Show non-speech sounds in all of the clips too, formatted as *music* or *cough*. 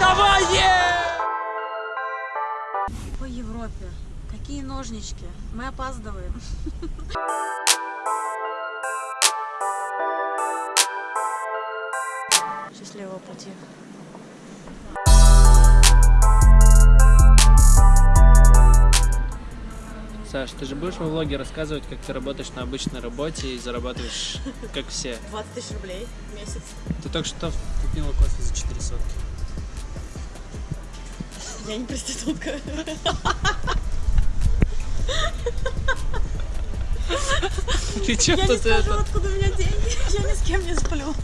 давай! По Европе. Какие ножнички? Мы опаздываем. *laughs* Счастливого пути. Саш, ты же будешь во влоге рассказывать, как ты работаешь на обычной работе и зарабатываешь, как все. *laughs* 20 тысяч рублей в месяц. Ты только что купила кофе за 4 сотки. Я не проститутка. Ты чё Я не скажу, это? откуда у меня деньги. Я ни с кем не сплю.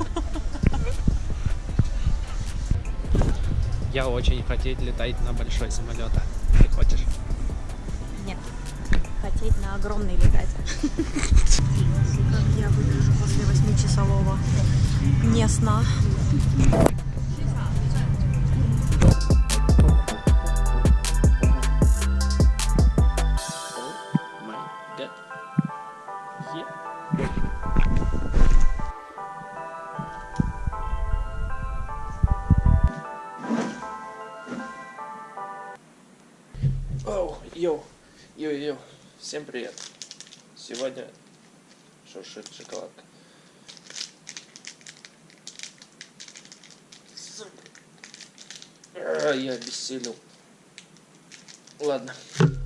Я очень хотеть летать на большой самолет. Ты хочешь? Нет. Хотеть на огромный летать. Как я выгляжу после восьмичасового не сна. Yo, yo, yo, всем привет. Сегодня шуршит шоколадка. А, Я обессилел. Ладно.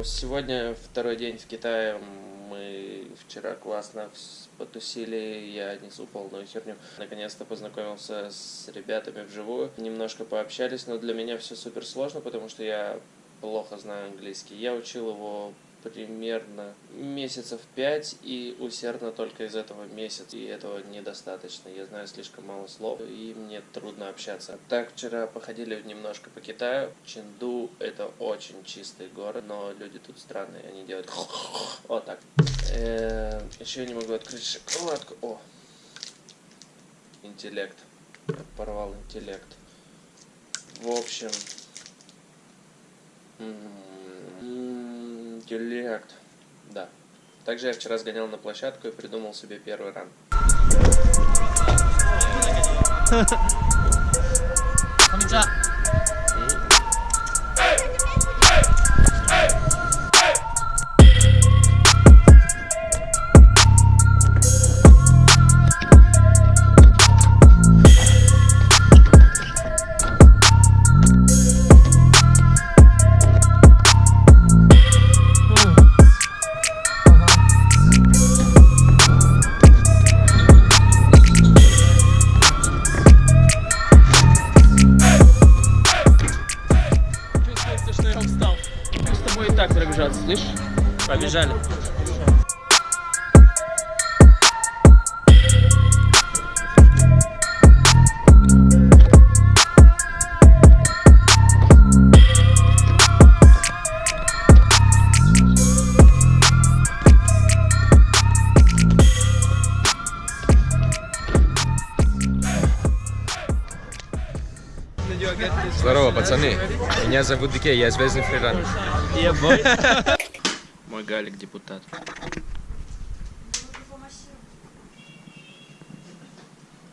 Сегодня второй день в Китае. Мы вчера классно потусили, я несу полную херню. Наконец-то познакомился с ребятами вживую. Немножко пообщались, но для меня все супер сложно, потому что я плохо знаю английский. Я учил его примерно месяцев пять и усердно только из этого месяца. И этого недостаточно. Я знаю слишком мало слов, и мне трудно общаться. Так, вчера походили немножко по Китаю. Ченду — это очень чистый город, но люди тут странные, они делают *laughs* вот так. Еще не могу открыть шоколадку. О! Интеллект. Порвал интеллект. В общем, Интеллект. Да. Также я вчера сгонял на площадку и придумал себе первый ран. *laughs* Мы с тобой и так пробежаться, слышишь? Побежали. Здорово, пацаны. Меня зовут Дике, я звездный фриран. Я бой. Мой Галик депутат.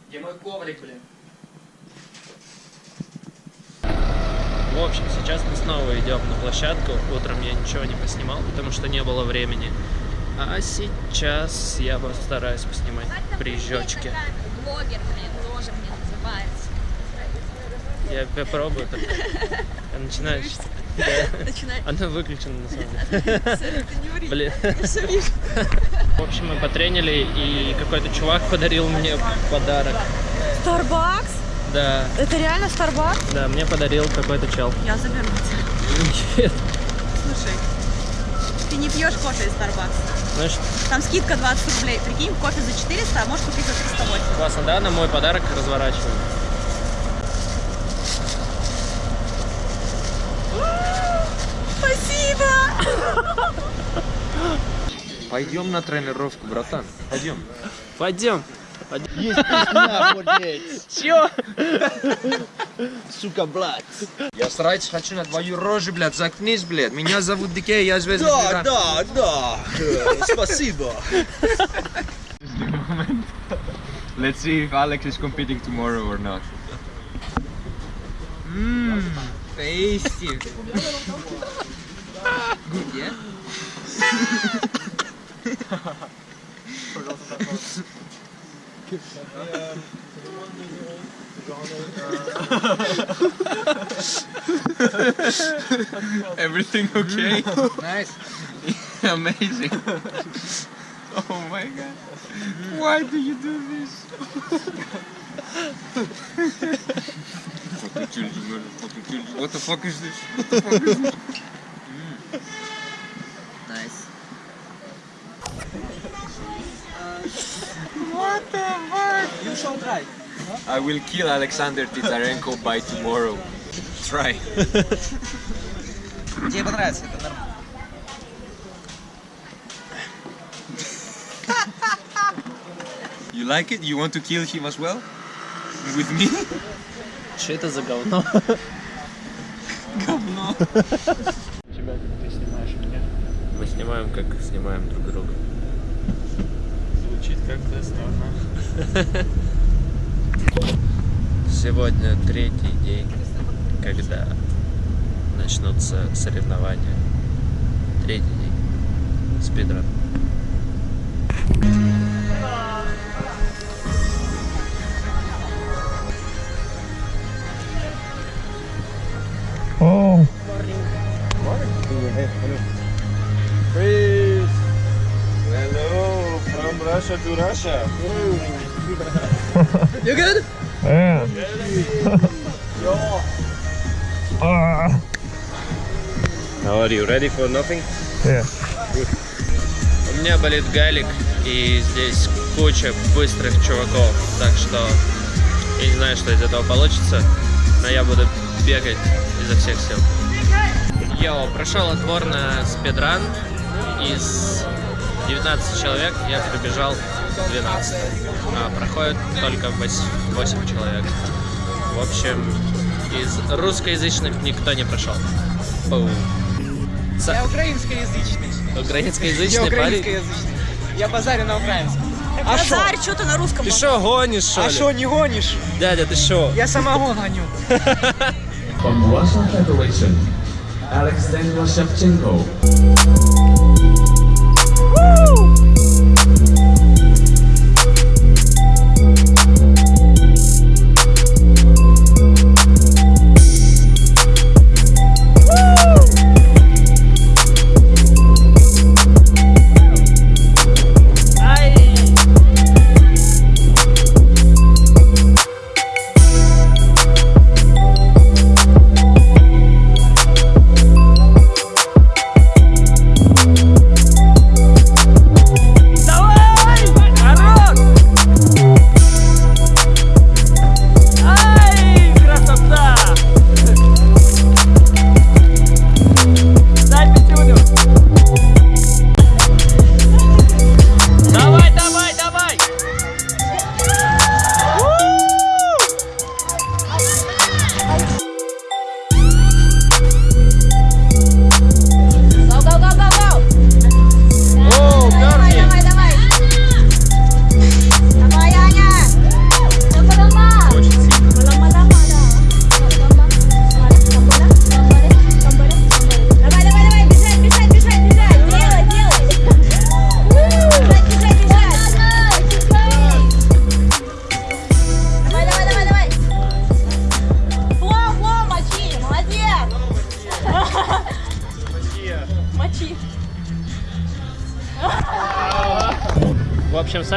Где мой коврик, блин? В общем, сейчас мы снова идем на площадку. Утром я ничего не поснимал, потому что не было времени. А сейчас я постараюсь поснимать прижечки. Блогер, блин, тоже мне называется. Я попробую так. Я начинаю. Начинай. Она выключена на самом деле. Ты не ври. Блин. В общем, мы потренили, и какой-то чувак подарил мне подарок. Starbucks? Да, Это реально Starbucks? да, мне подарил какой-то чел. Я заберу тебя. Нет. Слушай, ты не пьешь кофе из Starbucks. Что, Там скидка 20 рублей. Прикинь, кофе за 400, а можешь купить за 308. классно, да? На мой подарок разворачиваю. Спасибо! Пойдем на тренировку, братан. Пойдем. Пойдем. Есть пизда, блядь. Чё? Сука, блядь. Я срать хочу на твою рожу, блядь. Заткнись, блядь. Меня зовут Дике, я звездный Да, да, да. Э, Спасибо. Let's see if Alex is competing tomorrow or not. Mmm, tasty. Good, *laughs* yeah? Everything okay? Nice. *laughs* Amazing. Oh my god. Why do you do this? fucking children, man. Fucking children. What the fuck is this? What the fuck is this? What the fuck? You shall try. I will kill Alexander Titarenko by tomorrow. Try. Тебе понравится, это нормально. You like it? You want to kill him as well? With me? Что это за говно? Говно. Тебя ты снимаешь меня? Мы снимаем, как снимаем друг друга. Как-то странно. *laughs* Сегодня третий день, когда начнутся соревнования. Третий день. Спидран. Hello, Russia to Russia. How are you? Ready for nothing? У меня болит галик, и здесь куча быстрых чуваков, так что я не знаю, что из этого получится, но я буду бегать изо всех сил. Йоу, прошел отбор на спидран. Из 19 человек я пробежал 12. А проходит только 8, 8 человек. В общем, из русскоязычных никто не прошел. Пау. Са- Я украинскоязычный. Украинскоязычный Я украинскоязычный. Я базарю на украинском. А? Базарь, что ты на русском? Ты что, гонишь, что А шо, не гонишь? Дядя, ты что? Я самогон гоню. *laughs* From Russian Federation, Alexander Shevchenko.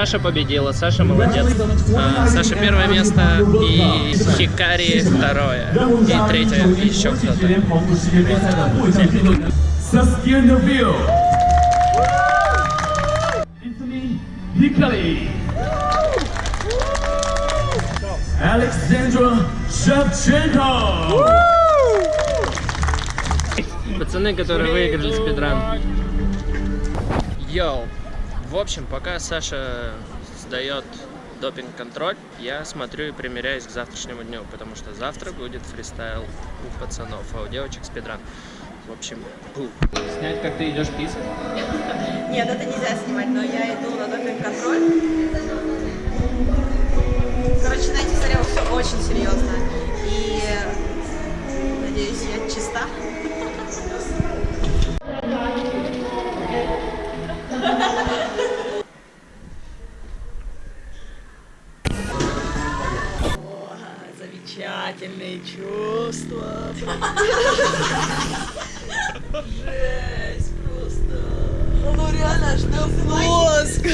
Саша победила, Саша молодец. А, Саша первое место, и Хикари второе, и третье еще кто-то. Hickory. Alexandra Shevchenko. Пацаны, которые выиграли спидран. Йоу. В общем, пока Саша сдает допинг-контроль, я смотрю и примеряюсь к завтрашнему дню, потому что завтра будет фристайл у пацанов, а у девочек спидран. В общем, бу. Снять, как ты идешь писать? *laughs* Нет, это нельзя снимать, но я иду на допинг-контроль. Короче, на этих зарядах все очень серьезно. И Замечательные чувства. Ну Нежелательные чувства. Жесть просто. Ну реально, что мозг.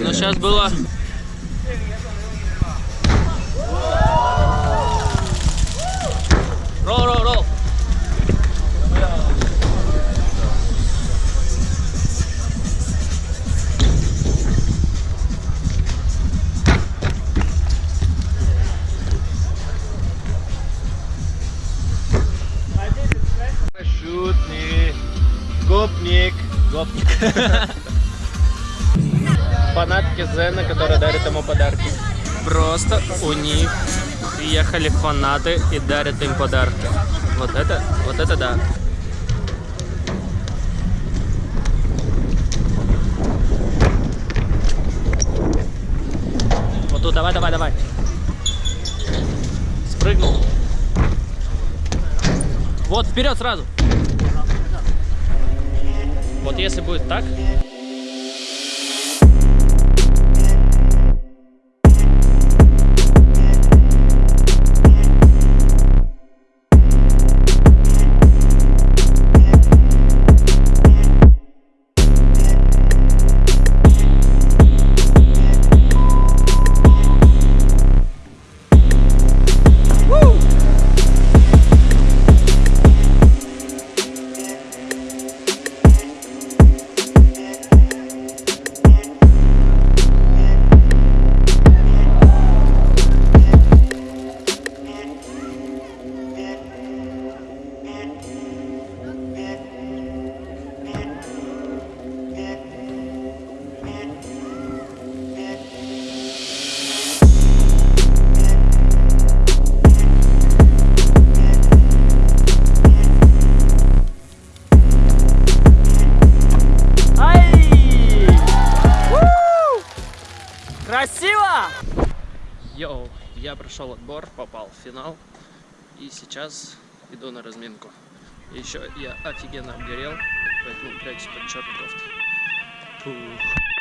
Ну сейчас было подарки. Просто у них приехали фанаты и дарят им подарки. Вот это, вот это да. Вот тут, давай, давай, давай. Спрыгнул. Вот, вперед сразу. Вот если будет так, прошел отбор, попал в финал. И сейчас иду на разминку. Еще я офигенно обгорел, поэтому прячусь под черной кофтой. Фух.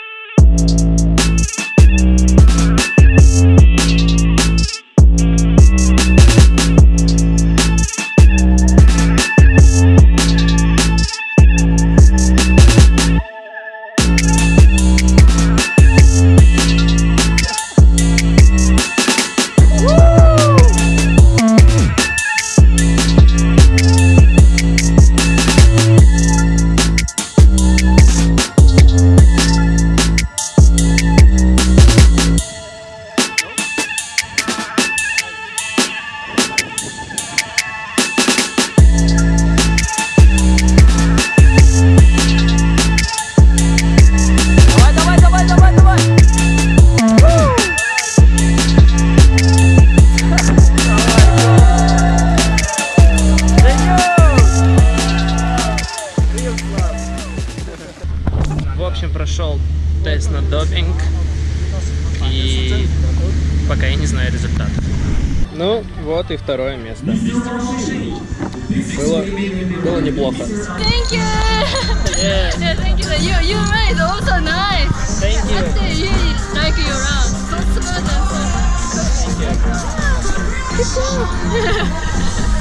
В общем, прошел тест на допинг. И пока я не знаю результатов. Ну, вот и второе место. Было, было неплохо. Thank you. Yeah. Yeah, thank you. You you made also nice. Thank you. Actually, really like you around. So smooth and so.